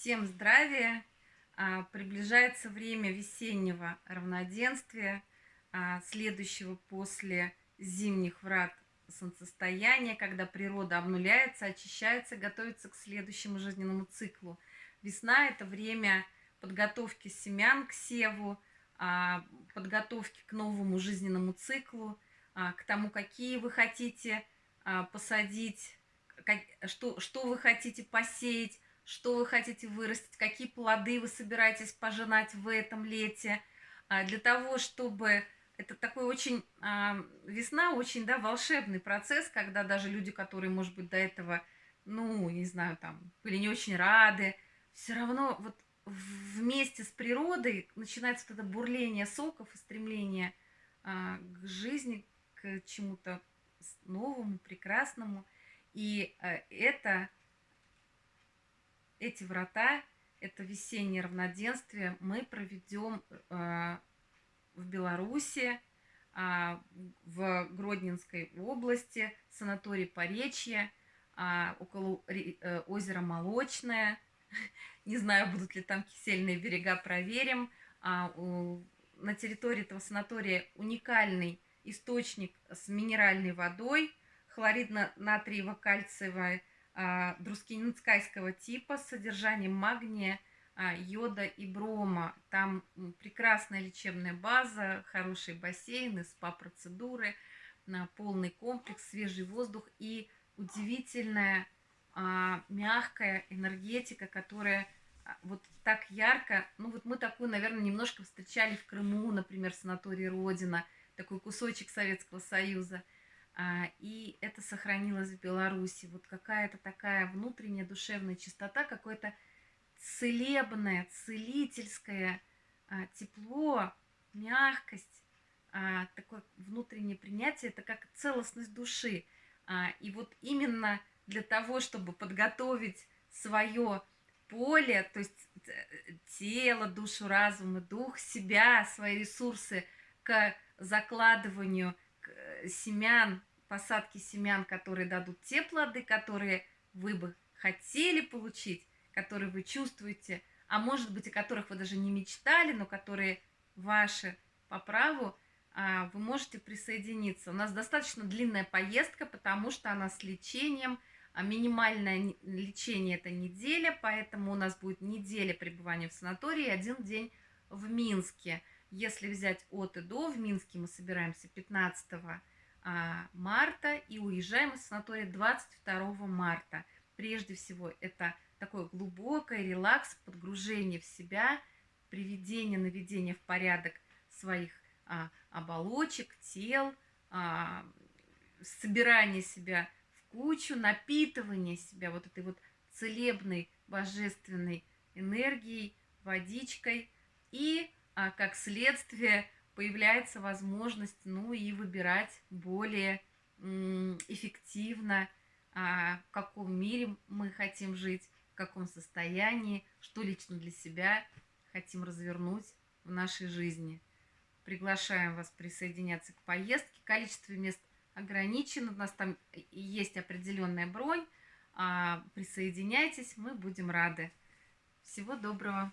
Всем здравия! А, приближается время весеннего равноденствия, а, следующего после зимних врат солнцестояния, когда природа обнуляется, очищается, готовится к следующему жизненному циклу. Весна – это время подготовки семян к севу, а, подготовки к новому жизненному циклу, к тому, какие вы хотите посадить, что, что вы хотите посеять, что вы хотите вырастить, какие плоды вы собираетесь пожинать в этом лете, а, для того, чтобы... Это такой очень... А, весна очень, да, волшебный процесс, когда даже люди, которые, может быть, до этого, ну, не знаю, там, были не очень рады, все равно вот вместе с природой начинается вот это бурление соков и стремление а, к жизни, к чему-то новому, прекрасному. И это эти врата, это весеннее равноденствие, мы проведем э, в Беларуси, э, в Гродненской области, санаторий Поречье, э, около э, озера Молочное. Не знаю, будут ли там кисельные берега, проверим. А, на территории этого санатория уникальный источник с минеральной водой, хлоридно-натриево-кальциевой а, друскининскайского типа с содержанием магния, а, йода и брома. Там прекрасная лечебная база, хорошие бассейны, спа-процедуры, полный комплекс, свежий воздух и удивительная а, мягкая энергетика, которая вот так ярко, ну вот мы такую, наверное, немножко встречали в Крыму, например, в санатории Родина, такой кусочек Советского Союза – а, и это сохранилось в Беларуси. Вот какая-то такая внутренняя душевная чистота, какое-то целебное, целительское а, тепло, мягкость, а, такое внутреннее принятие, это как целостность души. И вот именно для того, чтобы подготовить свое поле, то есть э, тело, душу, разум и дух, себя, свои ресурсы к закладыванию семян посадки семян, которые дадут те плоды, которые вы бы хотели получить, которые вы чувствуете, а может быть, о которых вы даже не мечтали, но которые ваши по праву, а, вы можете присоединиться. У нас достаточно длинная поездка, потому что она с лечением, а минимальное лечение это неделя, поэтому у нас будет неделя пребывания в санатории один день в Минске. Если взять от и до, в Минске мы собираемся 15 а, марта и уезжаем из санатория 22 марта. Прежде всего, это такое глубокое релакс, подгружение в себя, приведение, наведение в порядок своих а, оболочек, тел, а, собирание себя в кучу, напитывание себя вот этой вот целебной, божественной энергией, водичкой и, а, как следствие, появляется возможность, ну и выбирать более эффективно, а, в каком мире мы хотим жить, в каком состоянии, что лично для себя хотим развернуть в нашей жизни. Приглашаем вас присоединяться к поездке. Количество мест ограничено, у нас там есть определенная бронь. А, присоединяйтесь, мы будем рады. Всего доброго!